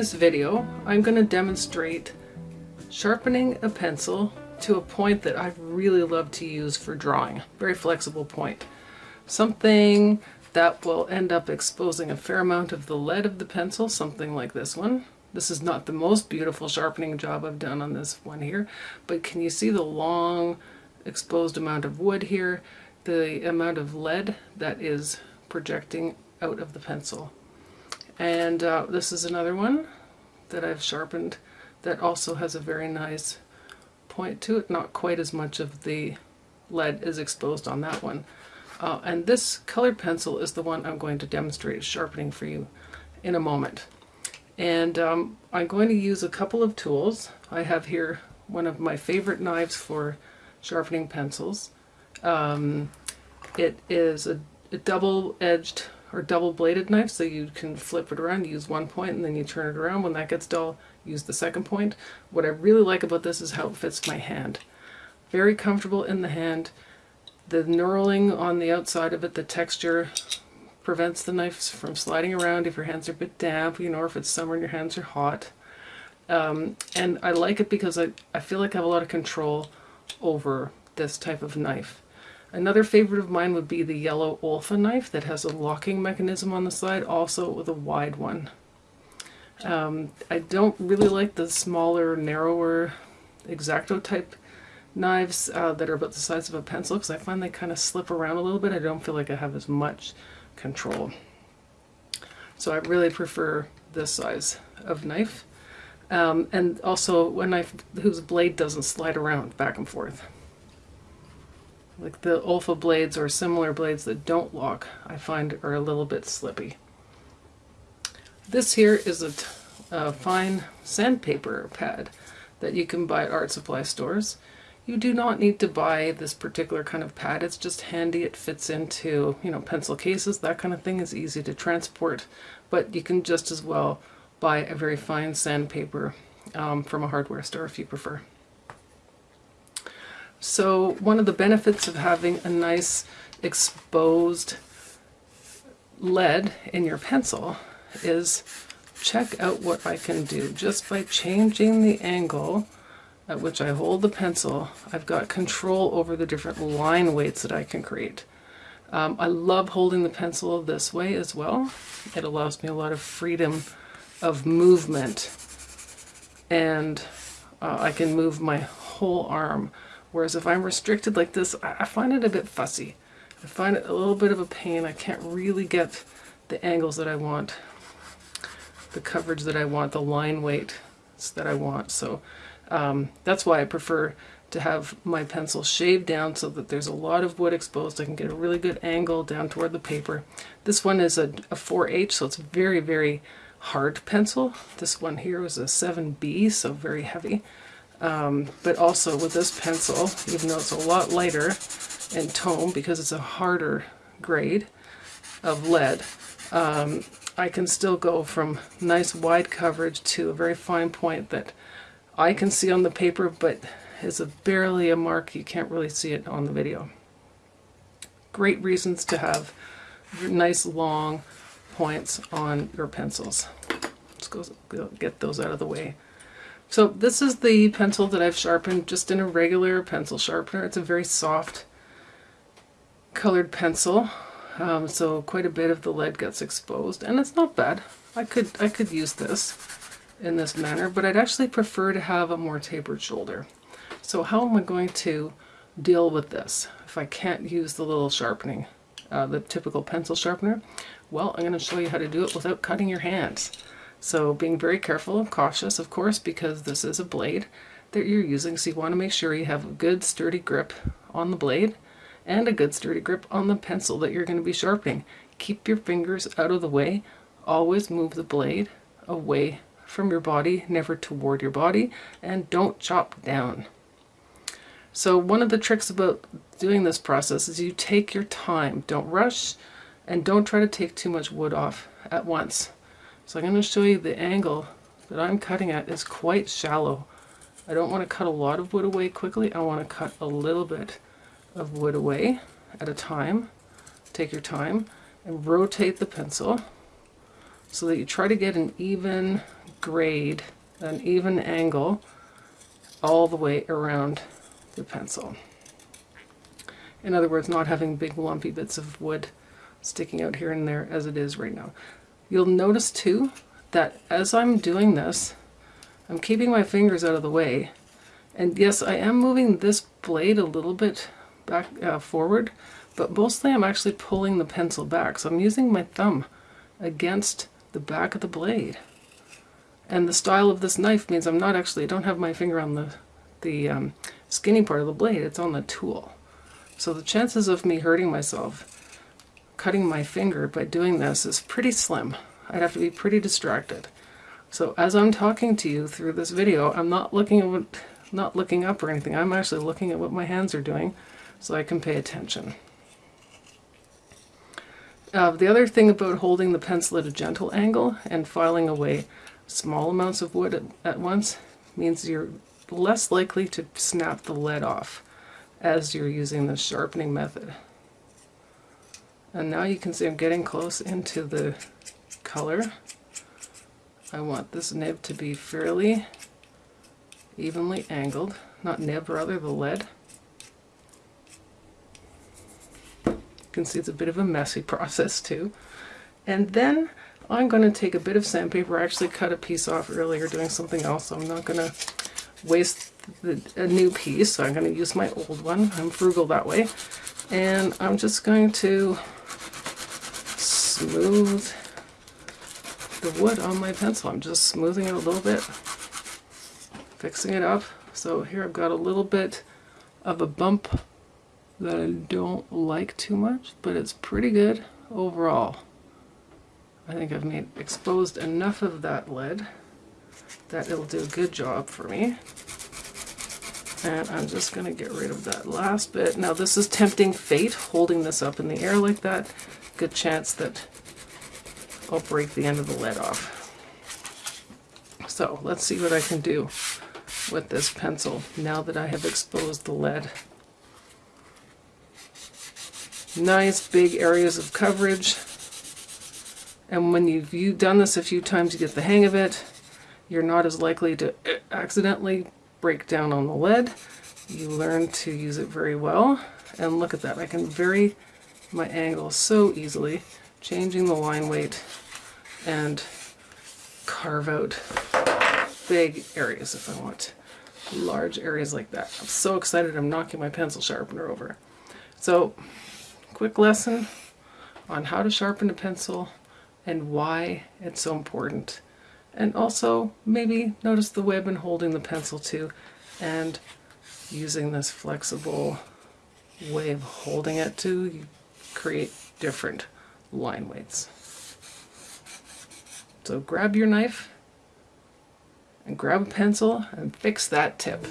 this video, I'm going to demonstrate sharpening a pencil to a point that I really love to use for drawing. Very flexible point. Something that will end up exposing a fair amount of the lead of the pencil, something like this one. This is not the most beautiful sharpening job I've done on this one here, but can you see the long exposed amount of wood here, the amount of lead that is projecting out of the pencil. And uh, this is another one that I've sharpened that also has a very nice point to it, not quite as much of the lead is exposed on that one. Uh, and this colored pencil is the one I'm going to demonstrate sharpening for you in a moment. And um, I'm going to use a couple of tools. I have here one of my favorite knives for sharpening pencils. Um, it is a, a double-edged or double-bladed knife, so you can flip it around, use one point, and then you turn it around. When that gets dull, use the second point. What I really like about this is how it fits my hand. Very comfortable in the hand. The knurling on the outside of it, the texture prevents the knife from sliding around if your hands are a bit damp, you know, or if it's summer and your hands are hot. Um, and I like it because I, I feel like I have a lot of control over this type of knife. Another favorite of mine would be the yellow Olfa knife that has a locking mechanism on the side, also with a wide one. Um, I don't really like the smaller, narrower X-Acto type knives uh, that are about the size of a pencil because I find they kind of slip around a little bit. I don't feel like I have as much control. So I really prefer this size of knife. Um, and also a knife whose blade doesn't slide around back and forth. Like the Olfa blades or similar blades that don't lock, I find are a little bit slippy. This here is a, a fine sandpaper pad that you can buy at art supply stores. You do not need to buy this particular kind of pad. It's just handy. It fits into, you know, pencil cases. That kind of thing is easy to transport. But you can just as well buy a very fine sandpaper um, from a hardware store if you prefer. So one of the benefits of having a nice exposed lead in your pencil is check out what I can do. Just by changing the angle at which I hold the pencil, I've got control over the different line weights that I can create. Um, I love holding the pencil this way as well. It allows me a lot of freedom of movement and uh, I can move my whole arm Whereas if I'm restricted like this, I find it a bit fussy. I find it a little bit of a pain. I can't really get the angles that I want, the coverage that I want, the line weight that I want. So um, that's why I prefer to have my pencil shaved down so that there's a lot of wood exposed. I can get a really good angle down toward the paper. This one is a, a 4H, so it's very, very hard pencil. This one here was a 7B, so very heavy. Um, but also with this pencil, even though it's a lot lighter in tone because it's a harder grade of lead, um, I can still go from nice wide coverage to a very fine point that I can see on the paper but is a barely a mark. You can't really see it on the video. Great reasons to have nice long points on your pencils. Let's go get those out of the way. So this is the pencil that I've sharpened just in a regular pencil sharpener. It's a very soft colored pencil. Um, so quite a bit of the lead gets exposed and it's not bad. I could, I could use this in this manner, but I'd actually prefer to have a more tapered shoulder. So how am I going to deal with this if I can't use the little sharpening, uh, the typical pencil sharpener? Well, I'm going to show you how to do it without cutting your hands. So being very careful and cautious, of course, because this is a blade that you're using, so you want to make sure you have a good sturdy grip on the blade and a good sturdy grip on the pencil that you're going to be sharpening. Keep your fingers out of the way. Always move the blade away from your body, never toward your body, and don't chop down. So one of the tricks about doing this process is you take your time. Don't rush and don't try to take too much wood off at once. So I'm going to show you the angle that I'm cutting at is quite shallow. I don't want to cut a lot of wood away quickly. I want to cut a little bit of wood away at a time. Take your time and rotate the pencil so that you try to get an even grade, an even angle all the way around the pencil. In other words, not having big lumpy bits of wood sticking out here and there as it is right now. You'll notice too that as I'm doing this, I'm keeping my fingers out of the way. And yes, I am moving this blade a little bit back uh, forward, but mostly I'm actually pulling the pencil back. So I'm using my thumb against the back of the blade. And the style of this knife means I'm not actually, I don't have my finger on the, the um, skinny part of the blade, it's on the tool. So the chances of me hurting myself cutting my finger by doing this is pretty slim. I'd have to be pretty distracted. So as I'm talking to you through this video, I'm not looking at what, not looking up or anything. I'm actually looking at what my hands are doing so I can pay attention. Uh, the other thing about holding the pencil at a gentle angle and filing away small amounts of wood at, at once means you're less likely to snap the lead off as you're using the sharpening method. And now you can see I'm getting close into the color. I want this nib to be fairly evenly angled, not nib, rather the lead. You can see it's a bit of a messy process too. And then I'm going to take a bit of sandpaper. I actually cut a piece off earlier doing something else, so I'm not going to waste the, a new piece, so I'm going to use my old one. I'm frugal that way. And I'm just going to smooth the wood on my pencil. I'm just smoothing it a little bit, fixing it up. So here I've got a little bit of a bump that I don't like too much, but it's pretty good overall. I think I've made exposed enough of that lead that it'll do a good job for me. And I'm just going to get rid of that last bit. Now this is tempting fate, holding this up in the air like that. Good chance that I'll break the end of the lead off. So let's see what I can do with this pencil now that I have exposed the lead. Nice big areas of coverage. And when you've, you've done this a few times, you get the hang of it. You're not as likely to accidentally break down on the lead. You learn to use it very well. And look at that, I can vary my angle so easily, changing the line weight and carve out big areas if I want large areas like that. I'm so excited I'm knocking my pencil sharpener over. So quick lesson on how to sharpen a pencil and why it's so important. And also maybe notice the way I've been holding the pencil too and using this flexible way of holding it to create different line weights. So grab your knife and grab a pencil and fix that tip.